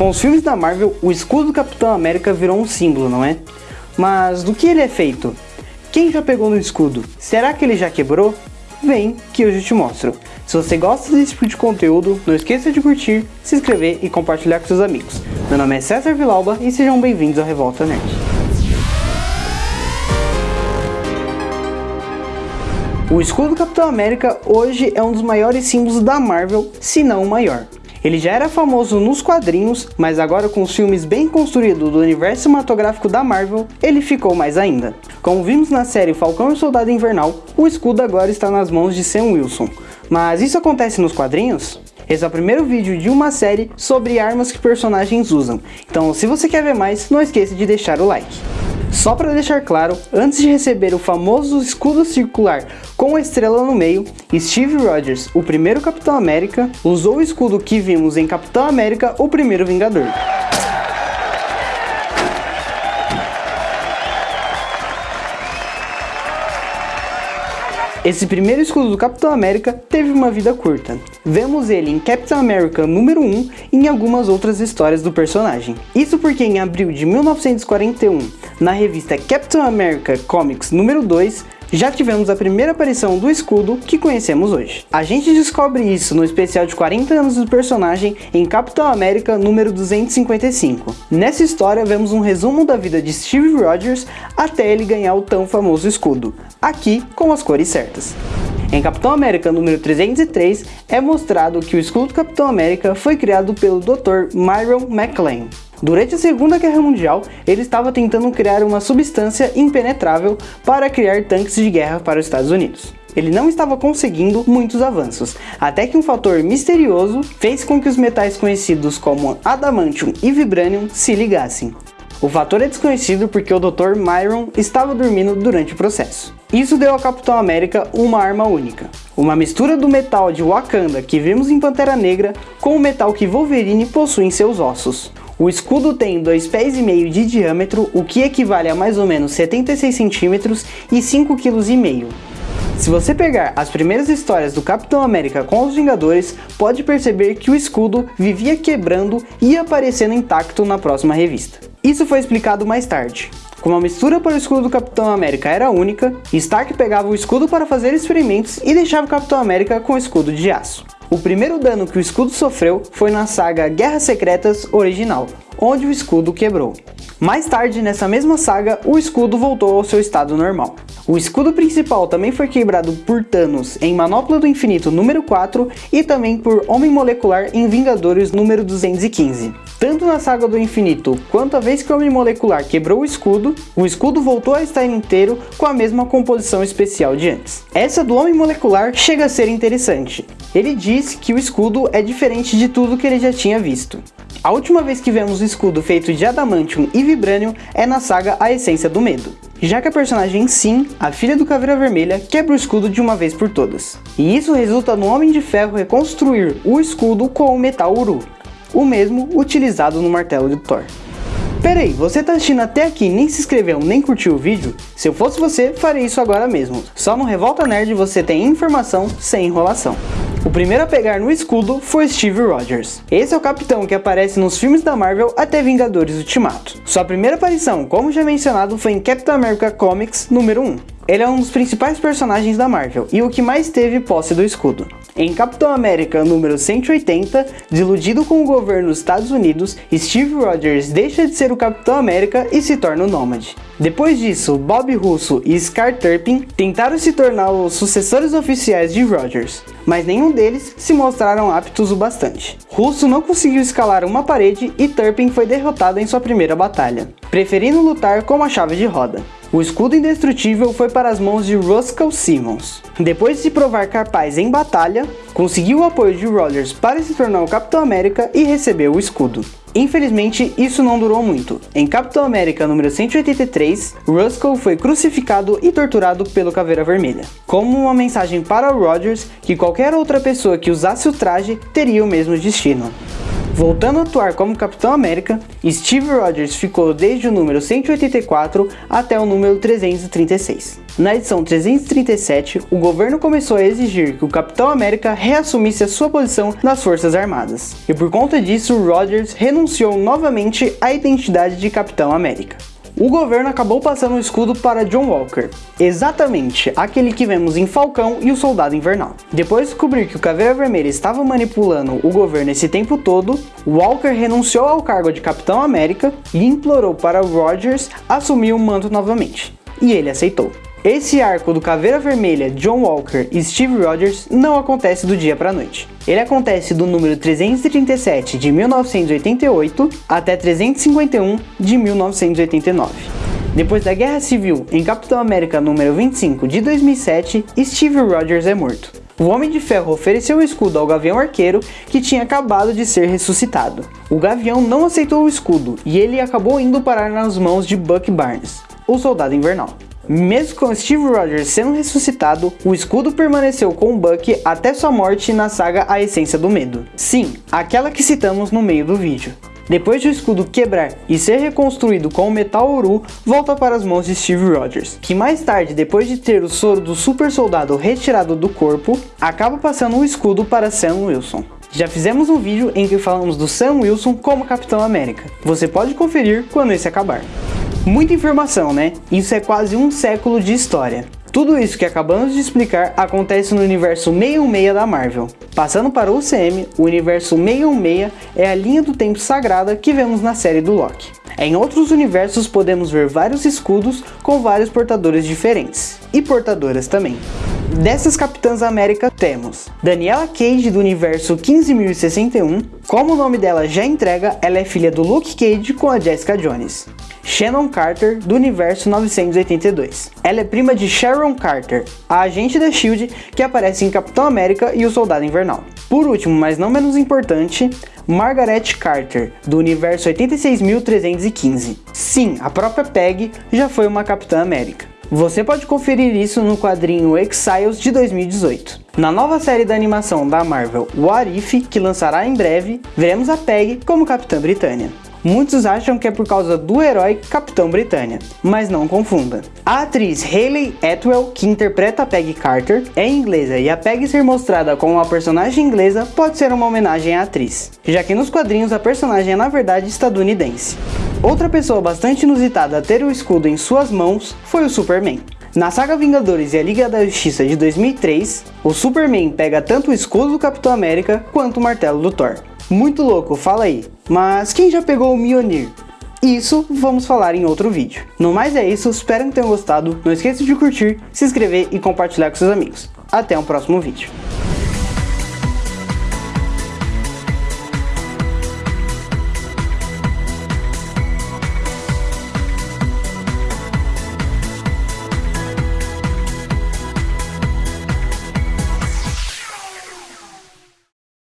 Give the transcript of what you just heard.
Com os filmes da Marvel, o escudo do Capitão América virou um símbolo, não é? Mas do que ele é feito? Quem já pegou no escudo? Será que ele já quebrou? Vem que eu já te mostro. Se você gosta desse tipo de conteúdo, não esqueça de curtir, se inscrever e compartilhar com seus amigos. Meu nome é César Vilauba e sejam bem-vindos ao Revolta Nerd. O escudo do Capitão América hoje é um dos maiores símbolos da Marvel, se não o maior. Ele já era famoso nos quadrinhos, mas agora com os filmes bem construídos do universo cinematográfico da Marvel, ele ficou mais ainda. Como vimos na série Falcão e Soldado Invernal, o escudo agora está nas mãos de Sam Wilson. Mas isso acontece nos quadrinhos? Esse é o primeiro vídeo de uma série sobre armas que personagens usam, então se você quer ver mais, não esqueça de deixar o like. Só para deixar claro, antes de receber o famoso escudo circular com a estrela no meio, Steve Rogers, o primeiro Capitão América, usou o escudo que vimos em Capitão América, o primeiro Vingador. Esse primeiro escudo do Capitão América teve uma vida curta. Vemos ele em Capitão America número 1 e em algumas outras histórias do personagem. Isso porque em abril de 1941, na revista Captain America Comics número 2, já tivemos a primeira aparição do escudo que conhecemos hoje. A gente descobre isso no especial de 40 anos do personagem em Capitão América número 255. Nessa história vemos um resumo da vida de Steve Rogers até ele ganhar o tão famoso escudo, aqui com as cores certas. Em Capitão América número 303 é mostrado que o escudo do Capitão América foi criado pelo Dr. Myron McLean. Durante a Segunda Guerra Mundial, ele estava tentando criar uma substância impenetrável para criar tanques de guerra para os Estados Unidos. Ele não estava conseguindo muitos avanços, até que um fator misterioso fez com que os metais conhecidos como adamantium e vibranium se ligassem. O fator é desconhecido porque o Dr. Myron estava dormindo durante o processo. Isso deu ao Capitão América uma arma única. Uma mistura do metal de Wakanda que vimos em Pantera Negra com o metal que Wolverine possui em seus ossos. O escudo tem 2 pés e meio de diâmetro, o que equivale a mais ou menos 76 centímetros e 5,5 kg. Se você pegar as primeiras histórias do Capitão América com os Vingadores, pode perceber que o escudo vivia quebrando e aparecendo intacto na próxima revista. Isso foi explicado mais tarde. Como a mistura para o escudo do Capitão América era única, Stark pegava o escudo para fazer experimentos e deixava o Capitão América com o escudo de aço. O primeiro dano que o escudo sofreu foi na saga Guerras Secretas original, onde o escudo quebrou. Mais tarde, nessa mesma saga, o escudo voltou ao seu estado normal. O escudo principal também foi quebrado por Thanos em Manopla do Infinito número 4 e também por Homem Molecular em Vingadores número 215. Tanto na Saga do Infinito, quanto a vez que o Homem Molecular quebrou o escudo, o escudo voltou a estar inteiro com a mesma composição especial de antes. Essa do Homem Molecular chega a ser interessante. Ele diz que o escudo é diferente de tudo que ele já tinha visto. A última vez que vemos o escudo feito de Adamantium e Vibranium é na saga A Essência do Medo, já que a personagem Sim, a filha do Caveira Vermelha, quebra o escudo de uma vez por todas. E isso resulta no Homem de Ferro reconstruir o escudo com o metal Uru, o mesmo utilizado no martelo de Thor. Peraí, você tá assistindo até aqui e nem se inscreveu nem curtiu o vídeo? Se eu fosse você, faria isso agora mesmo. Só no Revolta Nerd você tem informação sem enrolação. O primeiro a pegar no escudo foi Steve Rogers. Esse é o capitão que aparece nos filmes da Marvel até Vingadores Ultimato. Sua primeira aparição, como já mencionado, foi em Captain America Comics número 1. Ele é um dos principais personagens da Marvel e o que mais teve posse do escudo. Em Capitão América número 180, desiludido com o governo dos Estados Unidos, Steve Rogers deixa de ser o Capitão América e se torna o Nômade. Depois disso, Bob Russo e Scar Turpin tentaram se tornar os sucessores oficiais de Rogers, mas nenhum deles se mostraram aptos o bastante. Russo não conseguiu escalar uma parede e Turpin foi derrotado em sua primeira batalha, preferindo lutar com uma chave de roda. O escudo indestrutível foi para as mãos de Ruskell Simmons. Depois de se provar capaz em batalha, conseguiu o apoio de Rogers para se tornar o Capitão América e recebeu o escudo. Infelizmente, isso não durou muito. Em Capitão América número 183, Ruskell foi crucificado e torturado pelo Caveira Vermelha, como uma mensagem para Rogers que qualquer outra pessoa que usasse o traje teria o mesmo destino. Voltando a atuar como Capitão América, Steve Rogers ficou desde o número 184 até o número 336. Na edição 337, o governo começou a exigir que o Capitão América reassumisse a sua posição nas Forças Armadas, e por conta disso, Rogers renunciou novamente à identidade de Capitão América o governo acabou passando o escudo para John Walker, exatamente aquele que vemos em Falcão e o Soldado Invernal. Depois de descobrir que o Caveira Vermelha estava manipulando o governo esse tempo todo, Walker renunciou ao cargo de Capitão América e implorou para Rogers assumir o manto novamente, e ele aceitou. Esse arco do Caveira Vermelha, John Walker e Steve Rogers não acontece do dia para a noite. Ele acontece do número 337 de 1988 até 351 de 1989. Depois da Guerra Civil, em Capitão América número 25 de 2007, Steve Rogers é morto. O Homem de Ferro ofereceu o escudo ao Gavião Arqueiro, que tinha acabado de ser ressuscitado. O Gavião não aceitou o escudo, e ele acabou indo parar nas mãos de Buck Barnes, o Soldado Invernal. Mesmo com Steve Rogers sendo ressuscitado, o escudo permaneceu com Buck até sua morte na saga A Essência do Medo. Sim, aquela que citamos no meio do vídeo. Depois de o escudo quebrar e ser reconstruído com o metal Oru, volta para as mãos de Steve Rogers, que mais tarde, depois de ter o soro do super soldado retirado do corpo, acaba passando o escudo para Sam Wilson. Já fizemos um vídeo em que falamos do Sam Wilson como Capitão América. Você pode conferir quando esse acabar. Muita informação, né? Isso é quase um século de história. Tudo isso que acabamos de explicar acontece no universo 616 da Marvel. Passando para o UCM, o universo 616 é a linha do tempo sagrada que vemos na série do Loki. Em outros universos podemos ver vários escudos com vários portadores diferentes, e portadoras também. Dessas Capitãs América temos Daniela Cage do universo 15061, como o nome dela já entrega, ela é filha do Luke Cage com a Jessica Jones. Shannon Carter, do universo 982. Ela é prima de Sharon Carter, a agente da SHIELD que aparece em Capitão América e o Soldado Invernal. Por último, mas não menos importante, Margaret Carter, do universo 86315. Sim, a própria Peg já foi uma Capitã América. Você pode conferir isso no quadrinho Exiles de 2018. Na nova série da animação da Marvel What If, que lançará em breve, veremos a Peg como Capitã Britânia. Muitos acham que é por causa do herói Capitão Britânia, mas não confunda. A atriz Hayley Atwell, que interpreta a Peggy Carter, é inglesa e a Peggy ser mostrada como uma personagem inglesa pode ser uma homenagem à atriz, já que nos quadrinhos a personagem é na verdade estadunidense. Outra pessoa bastante inusitada a ter o escudo em suas mãos foi o Superman. Na saga Vingadores e a Liga da Justiça de 2003, o Superman pega tanto o escudo do Capitão América quanto o martelo do Thor. Muito louco, fala aí. Mas quem já pegou o Mjolnir? Isso vamos falar em outro vídeo. No mais é isso, espero que tenham gostado. Não esqueça de curtir, se inscrever e compartilhar com seus amigos. Até um próximo vídeo.